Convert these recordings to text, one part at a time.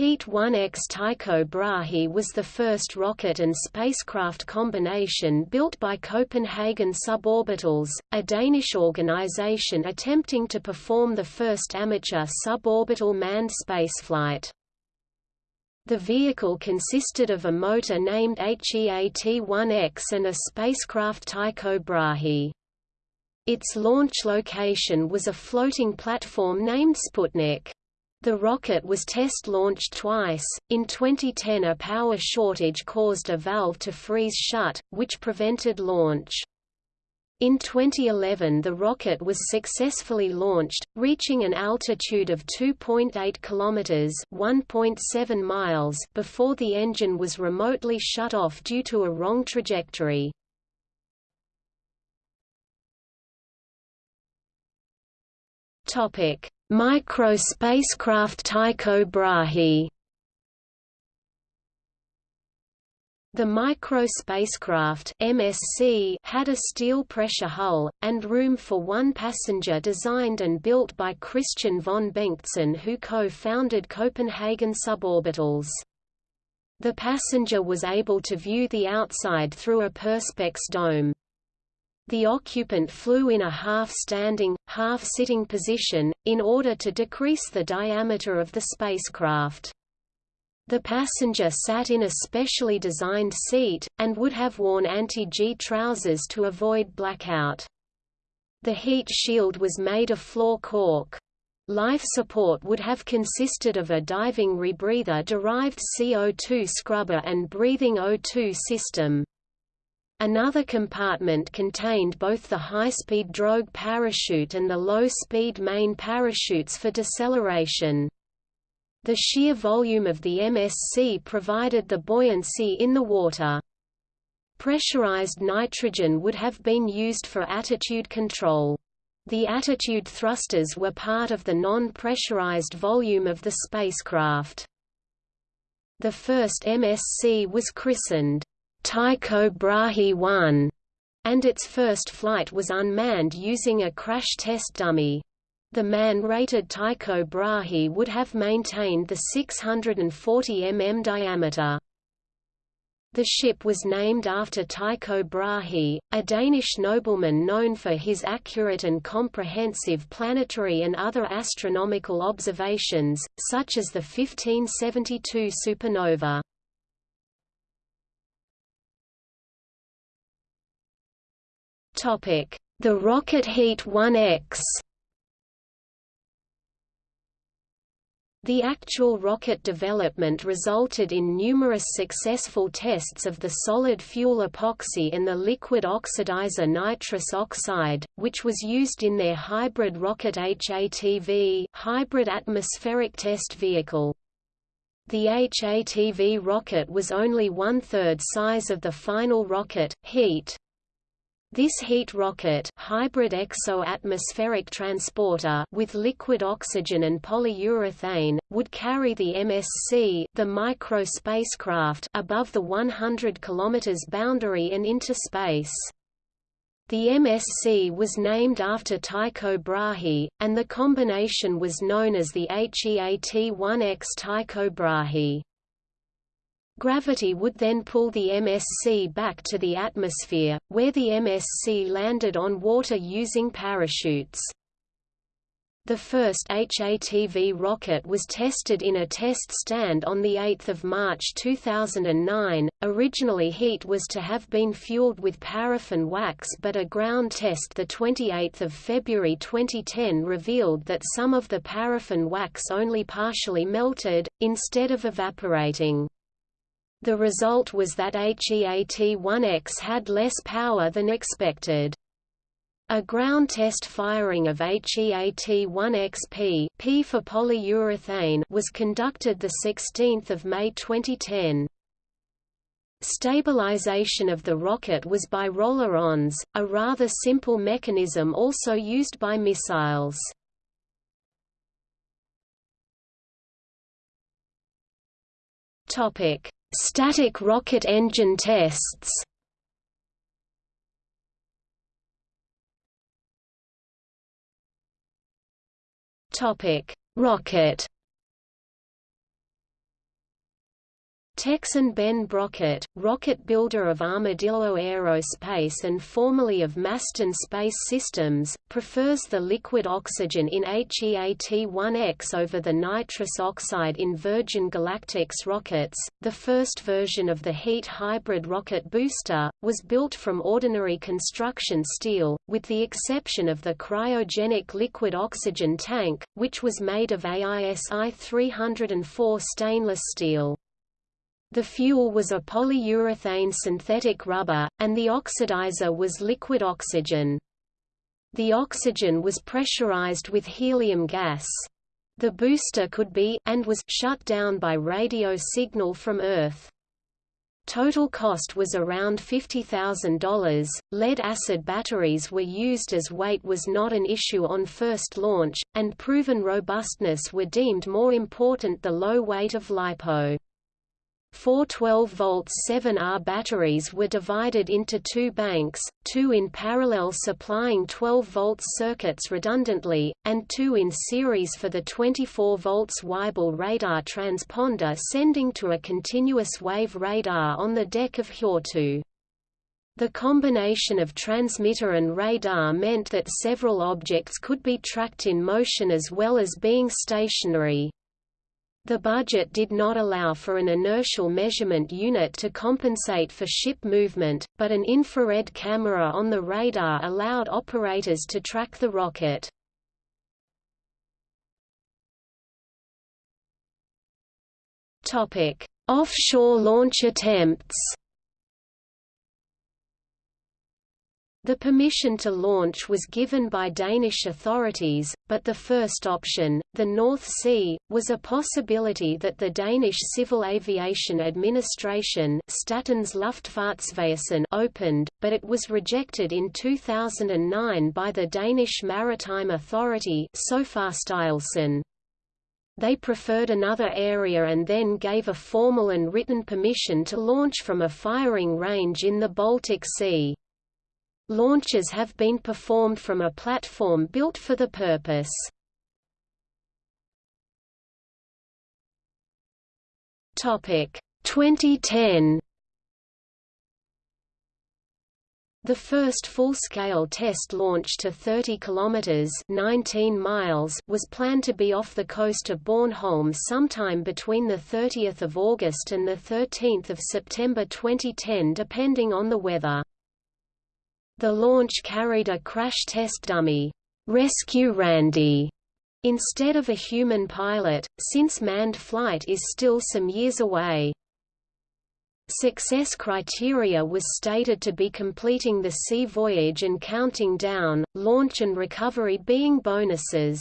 Heat 1X Tycho Brahe was the first rocket and spacecraft combination built by Copenhagen Suborbitals, a Danish organization attempting to perform the first amateur suborbital manned spaceflight. The vehicle consisted of a motor named HEAT-1X and a spacecraft Tycho Brahe. Its launch location was a floating platform named Sputnik. The rocket was test-launched twice. In 2010 a power shortage caused a valve to freeze shut, which prevented launch. In 2011 the rocket was successfully launched, reaching an altitude of 2.8 kilometers (1.7 miles) before the engine was remotely shut off due to a wrong trajectory. Topic: Micro spacecraft Tycho Brahe The micro spacecraft MSC had a steel pressure hull, and room for one passenger designed and built by Kristian von Bengtson who co-founded Copenhagen Suborbitals. The passenger was able to view the outside through a perspex dome. The occupant flew in a half-standing, half-sitting position, in order to decrease the diameter of the spacecraft. The passenger sat in a specially designed seat, and would have worn anti-G trousers to avoid blackout. The heat shield was made of floor cork. Life support would have consisted of a diving rebreather-derived CO2 scrubber and breathing O2 system. Another compartment contained both the high-speed drogue parachute and the low-speed main parachutes for deceleration. The sheer volume of the MSC provided the buoyancy in the water. Pressurized nitrogen would have been used for attitude control. The attitude thrusters were part of the non-pressurized volume of the spacecraft. The first MSC was christened Tycho Brahe 1, and its first flight was unmanned using a crash test dummy. The man-rated Tycho Brahe would have maintained the 640 mm diameter. The ship was named after Tycho Brahe, a Danish nobleman known for his accurate and comprehensive planetary and other astronomical observations, such as the 1572 supernova. The Rocket Heat 1X The actual rocket development resulted in numerous successful tests of the solid fuel epoxy and the liquid oxidizer nitrous oxide, which was used in their hybrid rocket HATV hybrid atmospheric test vehicle. The HATV rocket was only one-third size of the final rocket, HEAT. This heat rocket hybrid exo-atmospheric transporter with liquid oxygen and polyurethane, would carry the MSC the micro spacecraft above the 100 km boundary and into space. The MSC was named after Tycho Brahe, and the combination was known as the HEAT-1X Tycho Brahe. Gravity would then pull the MSC back to the atmosphere, where the MSC landed on water using parachutes. The first HATV rocket was tested in a test stand on 8 March 2009. Originally HEAT was to have been fueled with paraffin wax but a ground test 28 February 2010 revealed that some of the paraffin wax only partially melted, instead of evaporating. The result was that HEAT-1X had less power than expected. A ground test firing of HEAT-1XP P for polyurethane was conducted 16 May 2010. Stabilization of the rocket was by rollerons, a rather simple mechanism also used by missiles. Topic: Static rocket engine tests Topic: Rocket. Texan Ben Brockert, rocket builder of Armadillo Aerospace and formerly of Masten Space Systems, prefers the liquid oxygen in HEAT-1X over the nitrous oxide in Virgin Galactic's rockets. The first version of the HEAT hybrid rocket booster was built from ordinary construction steel, with the exception of the cryogenic liquid oxygen tank, which was made of AISI 304 stainless steel. The fuel was a polyurethane synthetic rubber, and the oxidizer was liquid oxygen. The oxygen was pressurized with helium gas. The booster could be and was shut down by radio signal from Earth. Total cost was around $50,000. Lead acid batteries were used as weight was not an issue on first launch, and proven robustness were deemed more important the low weight of LiPo. Four 12 volts 7R batteries were divided into two banks, two in parallel supplying 12 volts circuits redundantly, and two in series for the 24 volts Weibel radar transponder sending to a continuous wave radar on the deck of Hjortø. The combination of transmitter and radar meant that several objects could be tracked in motion as well as being stationary. The budget did not allow for an inertial measurement unit to compensate for ship movement, but an infrared camera on the radar allowed operators to track the rocket. Offshore launch attempts The permission to launch was given by Danish authorities, but the first option, the North Sea, was a possibility that the Danish Civil Aviation Administration Statens Luftfartsvæsen opened, but it was rejected in 2009 by the Danish Maritime Authority They preferred another area and then gave a formal and written permission to launch from a firing range in the Baltic Sea. Launches have been performed from a platform built for the purpose. Topic 2010 The first full-scale test launch to 30 kilometers (19 miles) was planned to be off the coast of Bornholm sometime between the 30th of August and the 13th of September 2010 depending on the weather. The launch carried a crash test dummy, Rescue Randy, instead of a human pilot, since manned flight is still some years away. Success criteria was stated to be completing the sea voyage and counting down, launch and recovery being bonuses.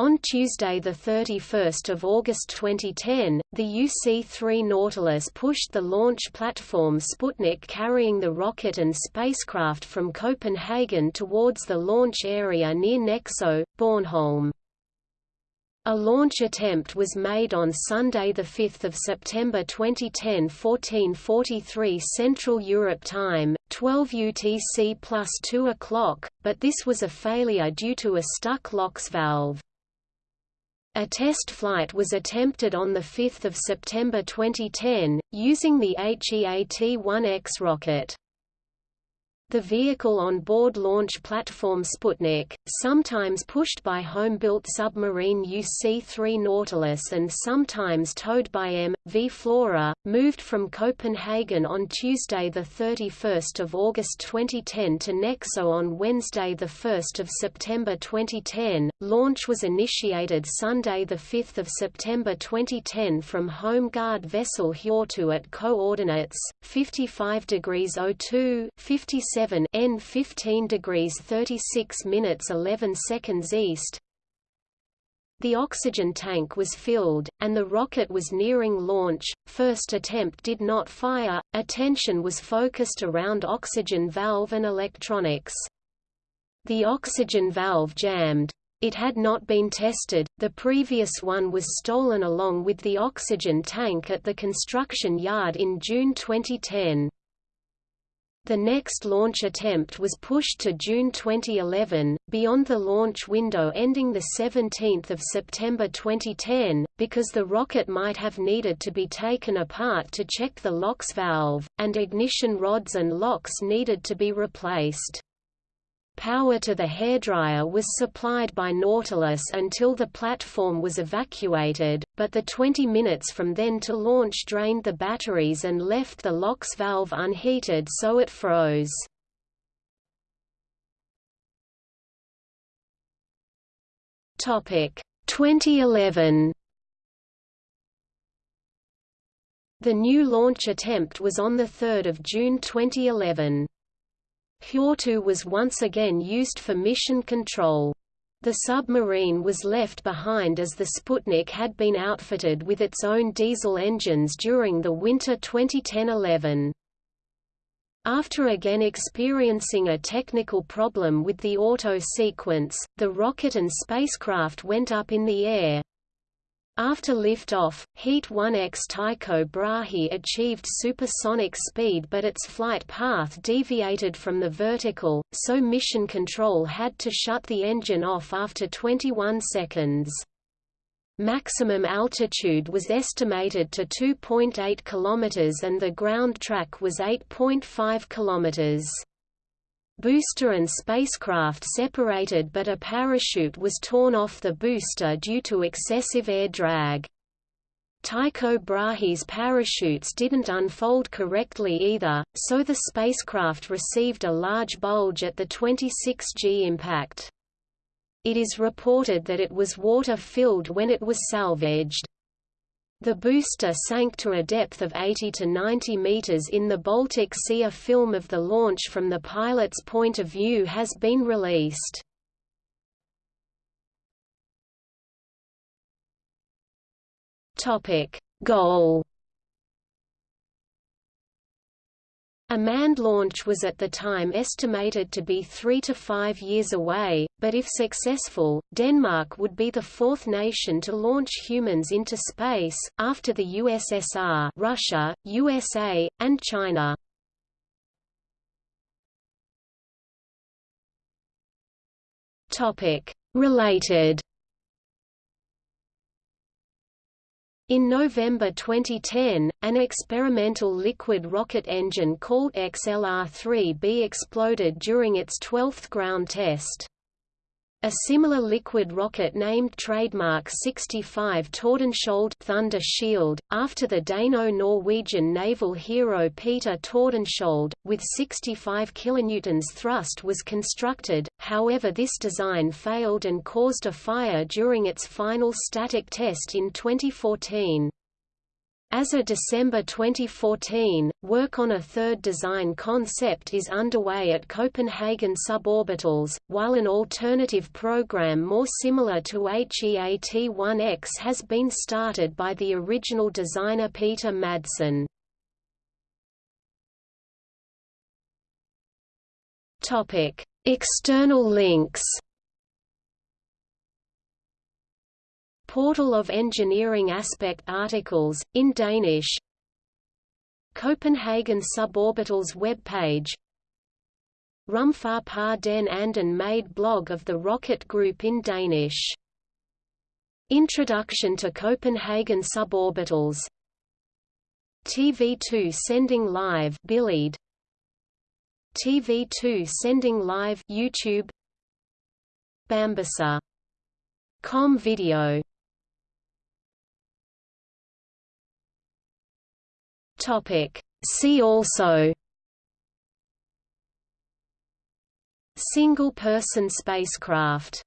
On Tuesday 31 August 2010, the UC-3 Nautilus pushed the launch platform Sputnik carrying the rocket and spacecraft from Copenhagen towards the launch area near Nexø, Bornholm. A launch attempt was made on Sunday 5 September 2010 1443 Central Europe Time, 12 UTC plus 2 o'clock, but this was a failure due to a stuck LOX valve. A test flight was attempted on 5 September 2010, using the HEAT-1X rocket. The vehicle on board launch platform Sputnik, sometimes pushed by home-built submarine UC-3 Nautilus and sometimes towed by M.V. Flora, moved from Copenhagen on Tuesday 31 August 2010 to Nexø on Wednesday 1 September 2010. Launch was initiated Sunday 5 September 2010 from Home Guard vessel Hjortø at coordinates 55 degrees 02, 57 7 N 15 degrees 36 minutes 11 seconds east. The oxygen tank was filled, and the rocket was nearing launch. First attempt did not fire. Attention was focused around oxygen valve and electronics. The oxygen valve jammed. It had not been tested, the previous one was stolen along with the oxygen tank at the construction yard in June 2010. The next launch attempt was pushed to June 2011, beyond the launch window ending 17 September 2010, because the rocket might have needed to be taken apart to check the LOX valve, and ignition rods and locks needed to be replaced. Power to the hairdryer was supplied by Nautilus until the platform was evacuated, but the 20 minutes from then to launch drained the batteries and left the LOX valve unheated so it froze. Topic 2011 The new launch attempt was on 3 June 2011. Hjortø was once again used for mission control. The submarine was left behind as the Sputnik had been outfitted with its own diesel engines during the winter 2010–11. After again experiencing a technical problem with the auto sequence, the rocket and spacecraft went up in the air, after liftoff, Heat 1X Tycho Brahe achieved supersonic speed but its flight path deviated from the vertical, so mission control had to shut the engine off after 21 seconds. Maximum altitude was estimated to 2.8 km and the ground track was 8.5 km. Booster and spacecraft separated but a parachute was torn off the booster due to excessive air drag. Tycho Brahe's parachutes didn't unfold correctly either, so the spacecraft received a large bulge at the 26G impact. It is reported that it was water-filled when it was salvaged. The booster sank to a depth of 80 to 90 meters in the Baltic Sea. A film of the launch from the pilot's point of view has been released. Topic: Goal A manned launch was at the time estimated to be three to five years away, but if successful, Denmark would be the fourth nation to launch humans into space, after the USSR Russia, USA, and China. Related In November 2010, an experimental liquid rocket engine called XLR-3B exploded during its 12th ground test. A similar liquid rocket named Trademark 65 Tordenskjold Thunder Shield, after the Dano-Norwegian naval hero Peter Tordenskjold, with 65 kN thrust was constructed, however this design failed and caused a fire during its final static test in 2014. As of December 2014, work on a third design concept is underway at Copenhagen Suborbitals, while an alternative program more similar to HEAT-1X has been started by the original designer Peter Madsen. External links Portal of Engineering Aspect articles, in Danish. Copenhagen Suborbitals webpage. Rumfar par den anden made blog of the Rocket Group in Danish. Introduction to Copenhagen Suborbitals. TV2 sending live Billede TV2 sending live YouTube. Bambuser. Com video Topic. See also Single-person spacecraft